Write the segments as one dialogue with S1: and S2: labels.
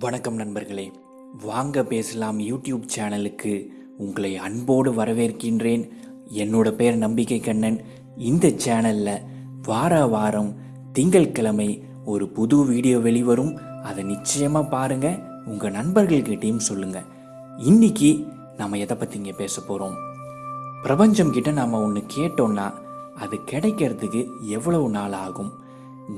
S1: வணக்கம் நண்பர்களே. வாங்க பேசலாம் யூடியூப் சேனலுக்கு. உங்களை அன்போடு வரவேற்கின்றேன். என்னோட பேர் நம்பிக்கை கண்ணன். இந்த சேனலில் வார வாரம் திங்கட்கிழமை ஒரு புது வீடியோ வெளிவரும். அதை நிச்சயமாக பாருங்க. உங்கள் நண்பர்கள்கிட்டையும் சொல்லுங்கள் இன்னைக்கு நம்ம எதை பற்றிங்க பேச போகிறோம் பிரபஞ்சம் கிட்ட நாம் ஒன்று கேட்டோன்னா அது கிடைக்கிறதுக்கு எவ்வளவு நாள் ஆகும்?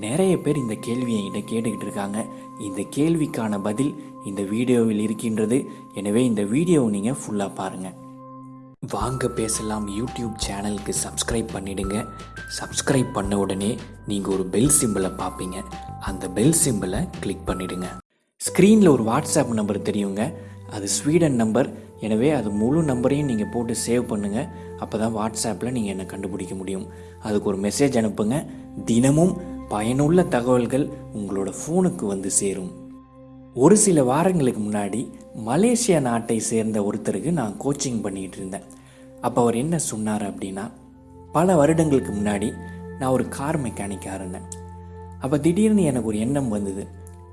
S1: நிறைய பேர் இந்த கேள்வியை என்கிட்ட கேட்டுக்கிட்டு இருக்காங்க. இந்த கேள்விக்கான பதில் இந்த வீடியோவில் இருக்கின்றது. எனவே இந்த வீடியோவை நீங்கள் ஃபுல்லாக பாருங்கள் வாங்க பேசலாம். யூடியூப் சேனலுக்கு சப்ஸ்கிரைப் பண்ணிடுங்க. சப்ஸ்கிரைப் பண்ண உடனே நீங்கள் ஒரு பெல் சிம்பிளை பார்ப்பீங்க. அந்த பெல் சிம்பிளை கிளிக் பண்ணிடுங்க. ஸ்க்ரீனில் ஒரு வாட்ஸ்அப் நம்பர் தெரியுங்க. அது ஸ்வீடன் நம்பர் எனவே அது முழு நம்பரையும் நீங்கள் போட்டு சேவ் பண்ணுங்கள் அப்போ தான் வாட்ஸ்அப்பில் நீங்கள் என்னை கண்டுபிடிக்க முடியும். அதுக்கு ஒரு மெசேஜ் அனுப்புங்க. தினமும் பயனுள்ள தகவல்கள் உங்களோட ஃபோனுக்கு வந்து சேரும். ஒரு சில வாரங்களுக்கு முன்னாடி மலேசியா நாட்டை சேர்ந்த ஒருத்தருக்கு நான் கோச்சிங் பண்ணிகிட்டு இருந்தேன். அப்போ அவர் என்ன சொன்னார் அப்படின்னா பல வருடங்களுக்கு முன்னாடி நான் ஒரு கார் மெக்கானிக்காக இருந்தேன். அப்போ திடீர்னு எனக்கு ஒரு எண்ணம் வந்தது.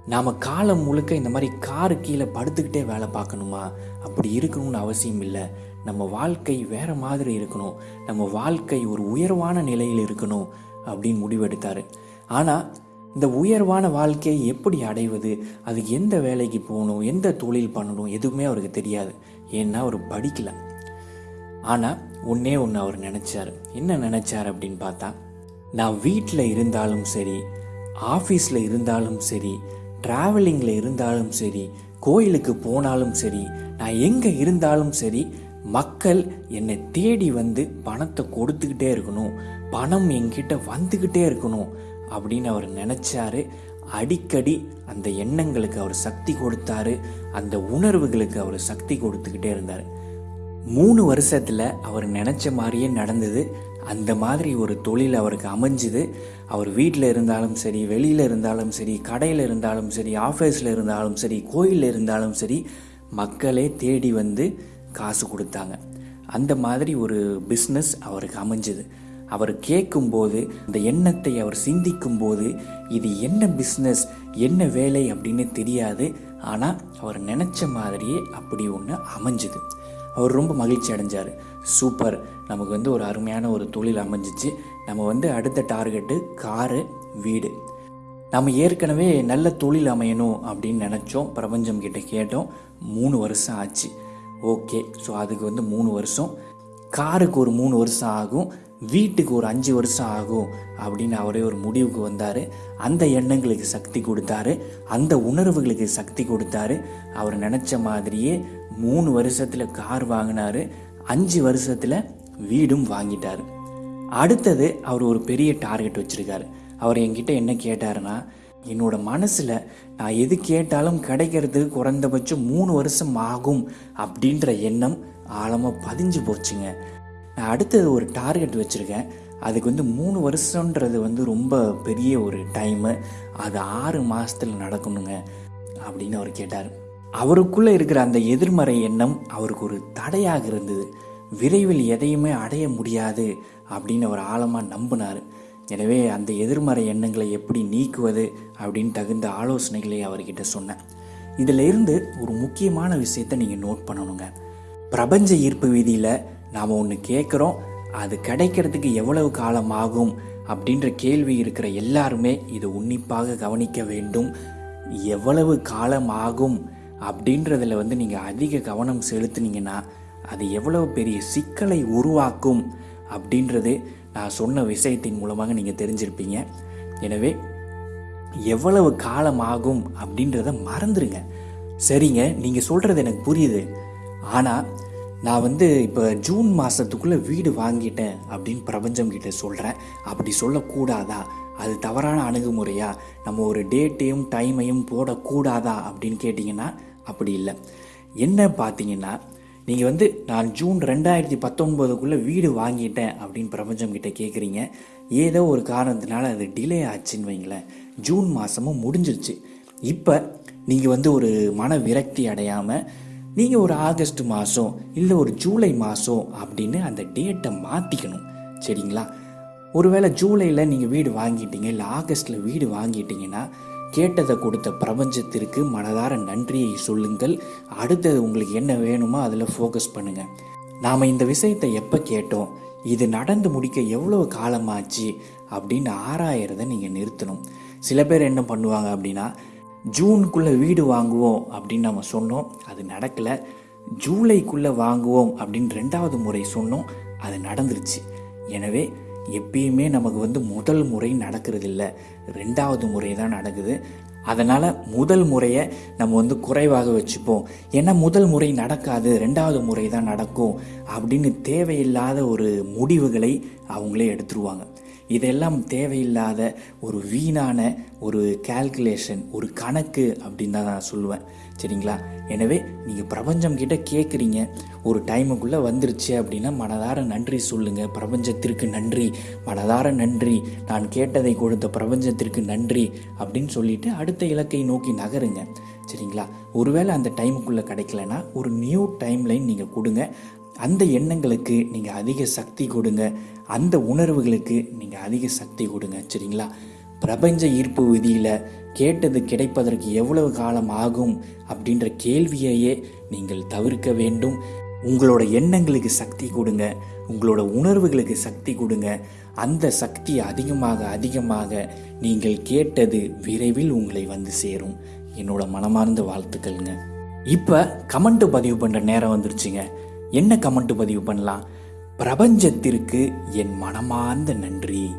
S1: நாம் காலம் முழுக்க இந்த மாதிரி காரு கீழே படுத்துக்கிட்டே வேலை பார்க்கணுமா? அப்படி இருக்கணும்னு அவசியம் இல்லை. நம்ம வாழ்க்கை வேறு மாதிரி இருக்கணும். நம்ம வாழ்க்கை ஒரு உயர்வான நிலையில் இருக்கணும் அப்படின்னு முடிவெடுத்தார். ஆனால் இந்த உயர்வான வாழ்க்கையை எப்படி அடைவது? அதுக்கு எந்த வேலைக்கு போகணும்? எந்த தொழில் பண்ணணும்? எதுவுமே அவருக்கு தெரியாது. ஏன்னா அவர் படிக்கல. ஆனால் ஒன்றே ஒன்று அவர் நினச்சார். என்ன நினச்சார் அப்படின்னு பார்த்தா நான் வீட்டில் இருந்தாலும் சரி ஆஃபீஸில் இருந்தாலும் சரி ட்ராவலிங்கில் இருந்தாலும் சரி கோயிலுக்கு போனாலும் சரி நான் எங்கே இருந்தாலும் சரி மக்கள் என்னை தேடி வந்து பணத்தை கொடுத்துக்கிட்டே இருக்கணும். பணம் என்கிட்ட வந்துக்கிட்டே இருக்கணும். அப்படின்னு அவர் நினச்சாரு. அடிக்கடி அந்த எண்ணங்களுக்கு அவர் சக்தி கொடுத்தாரு. அந்த உணர்வுகளுக்கு அவர் சக்தி கொடுத்துக்கிட்டே இருந்தார். மூணு வருஷத்தில் அவர் நினச்ச மாதிரியே நடந்தது. அந்த மாதிரி ஒரு தொழில் அவருக்கு அமைஞ்சுது. அவர் வீட்டில் இருந்தாலும் சரி வெளியில் இருந்தாலும் சரி கடையில் இருந்தாலும் சரி ஆஃபீஸில் இருந்தாலும் சரி கோயிலில் இருந்தாலும் சரி மக்களே தேடி வந்து காசு கொடுத்தாங்க. அந்த மாதிரி ஒரு பிஸ்னஸ் அவருக்கு அமைஞ்சுது. அவர் கேட்கும்போது அந்த எண்ணத்தை அவர் சிந்திக்கும் போது இது என்ன பிஸ்னஸ் என்ன வேலை அப்படின்னு தெரியாது. ஆனால் அவர் நினச்ச மாதிரியே அப்படி ஒன்று அமைஞ்சுது. அவர் ரொம்ப மகிழ்ச்சி அடைஞ்சார். சூப்பர் நமக்கு வந்து ஒரு அருமையான ஒரு தொழில் அமைஞ்சிச்சு. நம்ம வந்து அடுத்த டார்கெட்டு காரு வீடு. நம்ம ஏற்கனவே நல்ல தொழில் அமையணும் அப்படின்னு நினச்சோம். பிரபஞ்சம் கிட்ட கேட்டோம். மூணு வருஷம் ஆச்சு. ஓகே ஸோ அதுக்கு வந்து மூணு வருஷம். காருக்கு ஒரு மூணு வருஷம் ஆகும். வீட்டுக்கு ஒரு அஞ்சு வருஷம் ஆகும் அப்படின்னு அவரே ஒரு முடிவுக்கு வந்தார். அந்த எண்ணங்களுக்கு சக்தி கொடுத்தாரு. அந்த உணர்வுகளுக்கு சக்தி கொடுத்தாரு. அவர் நினச்ச மாதிரியே மூணு வருஷத்தில் கார் வாங்கினாரு. அஞ்சு வருஷத்தில் வீடும் வாங்கிட்டார். அடுத்தது அவர் ஒரு பெரிய டார்கெட் வச்சுருக்காரு. அவர் என்கிட்ட என்ன கேட்டாருன்னா என்னோட மனசில் நான் எது கேட்டாலும் கிடைக்கிறதுக்கு குறைந்தபட்சம் மூணு வருஷம் ஆகும் அப்படின்ற எண்ணம் ஆழமாக பதிஞ்சு போச்சுங்க. நான் அடுத்தது ஒரு டார்கெட் வச்சுருக்கேன். அதுக்கு வந்து மூணு வருஷன்றது வந்து ரொம்ப பெரிய ஒரு டைமு அது ஆறு மாதத்தில் நடக்கணுங்க அப்படின்னு அவர் கேட்டார். அவருக்குள்ளே இருக்கிற அந்த எதிர்மறை எண்ணம் அவருக்கு ஒரு தடையாக இருந்தது. விரைவில் எதையுமே அடைய முடியாது அப்படின்னு அவர் ஆழமாக நம்பினார். எனவே அந்த எதிர்மறை எண்ணங்களை எப்படி நீக்குவது அப்படின்னு தகுந்த ஆலோசனைகளை அவர்கிட்ட சொன்னேன். இதில் இருந்து ஒரு முக்கியமான விஷயத்தை நீங்கள் நோட் பண்ணணுங்க. பிரபஞ்ச ஈர்ப்பு விதியில் நாம் ஒன்று கேட்குறோம் அது கிடைக்கிறதுக்கு எவ்வளவு காலம் ஆகும் அப்படின்ற கேள்வி இருக்கிற எல்லாருமே இதை உன்னிப்பாக கவனிக்க வேண்டும். எவ்வளவு காலம் ஆகும் அப்படின்றதில் வந்து நீங்கள் அதிக கவனம் செலுத்துனீங்கன்னா அது எவ்வளவு பெரிய சிக்கலை உருவாக்கும் அப்படின்றது நான் சொன்ன விஷயத்தின் மூலமாக நீங்கள் தெரிஞ்சிருப்பீங்க. எனவே எவ்வளவு காலம் ஆகும் அப்படின்றத மறந்துடுங்க சரிங்க நீங்கள் சொல்கிறது எனக்கு புரியுது. ஆனால் நான் வந்து இப்போ ஜூன் மாதத்துக்குள்ளே வீடு வாங்கிட்டேன் அப்படின்னு பிரபஞ்சம் கிட்ட சொல்கிறேன் அப்படி சொல்லக்கூடாதா? அது தவறான அணுகுமுறையா? நம்ம ஒரு டேட்டையும் டைமையும் போடக்கூடாதா? அப்படின்னு கேட்டிங்கன்னா அப்படி இல்லை. என்ன பார்த்தீங்கன்னா நீங்கள் வந்து நான் ஜூன் ரெண்டாயிரத்தி பத்தொன்பதுக்குள்ளே வீடு வாங்கிட்டேன் அப்படின்னு பிரபஞ்சம் கிட்டே கேட்குறீங்க ஏதோ ஒரு காரணத்தினால அது டிலே ஆச்சுன்னு வைங்களேன். ஜூன் மாதமும் முடிஞ்சிருச்சு. இப்போ நீங்கள் வந்து ஒரு மன விரக்தி அடையாமல் நீங்கள் ஒரு ஆகஸ்ட் மாதம் இல்லை ஒரு ஜூலை மாதம் அப்படின்னு அந்த டேட்டை மாற்றிக்கணும் சரிங்களா? ஒருவேளை ஜூலையில் நீங்கள் வீடு வாங்கிட்டீங்க இல்லை ஆகஸ்ட்டில் வீடு வாங்கிட்டீங்கன்னா கேட்டதை கொடுத்த பிரபஞ்சத்திற்கு மனதார நன்றியை சொல்லுங்கள். அடுத்தது உங்களுக்கு என்ன வேணுமோ அதில் ஃபோக்கஸ் பண்ணுங்கள் நாம் இந்த விஷயத்தை எப்போ கேட்டோம்? இது நடந்து முடிக்க எவ்வளவு காலமாச்சு? அப்படின்னு ஆராயறதை நீங்கள் நிறுத்தணும். சில பேர் என்ன பண்ணுவாங்க அப்படின்னா ஜூனுக்குள்ளே வீடு வாங்குவோம் அப்படின்னு நம்ம சொன்னோம். அது நடக்கலை. ஜூலைக்குள்ளே வாங்குவோம் அப்படின்னு ரெண்டாவது முறை சொன்னோம். அது நடந்துருச்சு. எனவே எப்பயுமே நமக்கு வந்து முதல் முறை நடக்கிறது இல்லை. ரெண்டாவது முறை தான் நடக்குது. அதனால் முதல் முறையை நம்ம வந்து குறைவாக வச்சுப்போம். ஏன்னா முதல் முறை நடக்காது ரெண்டாவது முறை தான் நடக்கும் அப்படின்னு தேவையில்லாத ஒரு முடிவுகளை அவங்களே எடுத்துருவாங்க. இதெல்லாம் தேவையில்லாத ஒரு வீணான ஒரு கால்குலேஷன் ஒரு கணக்கு அப்படின்னு தான் நான் சொல்லுவேன். சரிங்களா? எனவே நீங்கள் பிரபஞ்சம் கிட்ட கேட்குறீங்க ஒரு டைமுக்குள்ளே வந்துருச்சு அப்படின்னா மனதார நன்றி சொல்லுங்கள் பிரபஞ்சத்திற்கு நன்றி. மனதார நன்றி. நான் கேட்டதை கொடுத்த பிரபஞ்சத்திற்கு நன்றி அப்படின்னு சொல்லிட்டு அடுத்த இலக்கை நோக்கி நகருங்க. சரிங்களா? ஒருவேளை அந்த டைமுக்குள்ளே கிடைக்கலனா ஒரு நியூ டைம் லைன் நீங்கள் கொடுங்க. அந்த எண்ணங்களுக்கு நீங்கள் அதிக சக்தி கொடுங்க. அந்த உணர்வுகளுக்கு நீங்கள் அதிக சக்தி கொடுங்க சரிங்களா? பிரபஞ்ச ஈர்ப்பு விதியில் கேட்டது கிடைப்பதற்கு எவ்வளவு காலம் ஆகும் அப்படின்ற கேள்வியையே நீங்கள் தவிர்க்க வேண்டும். உங்களோட எண்ணங்களுக்கு சக்தி கொடுங்க. உங்களோட உணர்வுகளுக்கு சக்தி கொடுங்க. அந்த சக்தி அதிகமாக அதிகமாக நீங்கள் கேட்டது விரைவில் உங்களை வந்து சேரும். என்னோட மனமார்ந்த வாழ்த்துக்கள்ங்க. இப்போ கமெண்ட் பதிவு பண்ணுற நேரம் வந்துருச்சுங்க. என்ன கமெண்ட் பதிவு பண்ணலாம்? பிரபஞ்சத்திற்கு என் மனமார்ந்த நன்றி.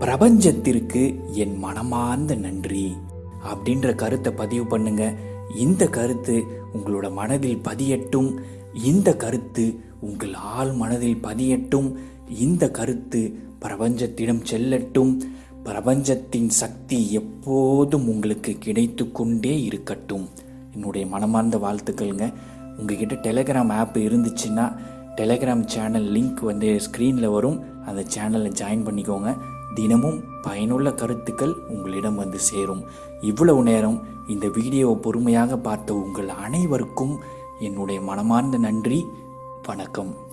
S1: பிரபஞ்சத்திற்கு என் மனமார்ந்த நன்றி. அப்படின்ற கருத்தை பதிவு பண்ணுங்க. இந்த கருத்து உங்களோட மனதில் பதியட்டும். இந்த கருத்து உங்கள் ஆள் மனதில் பதியட்டும். இந்த கருத்து பிரபஞ்சத்திடம் செல்லட்டும். பிரபஞ்சத்தின் சக்தி எப்போதும் உங்களுக்கு கிடைத்து கொண்டே இருக்கட்டும். என்னுடைய மனமார்ந்த வாழ்த்துக்கள்ங்க. உங்ககிட்ட டெலகிராம் ஆப் இருந்துச்சுன்னா டெலகிராம் சேனல் லிங்க் வந்து ஸ்க்ரீனில் வரும். அந்த சேனலில் ஜாயின் பண்ணிக்கோங்க. தினமும் பயனுள்ள கருத்துக்கள் உங்களிடம் வந்து சேரும். இவ்வளவு நேரம் இந்த வீடியோவை பொறுமையாக பார்த்த உங்கள் அனைவருக்கும் என்னுடைய மனமார்ந்த நன்றி. வணக்கம்.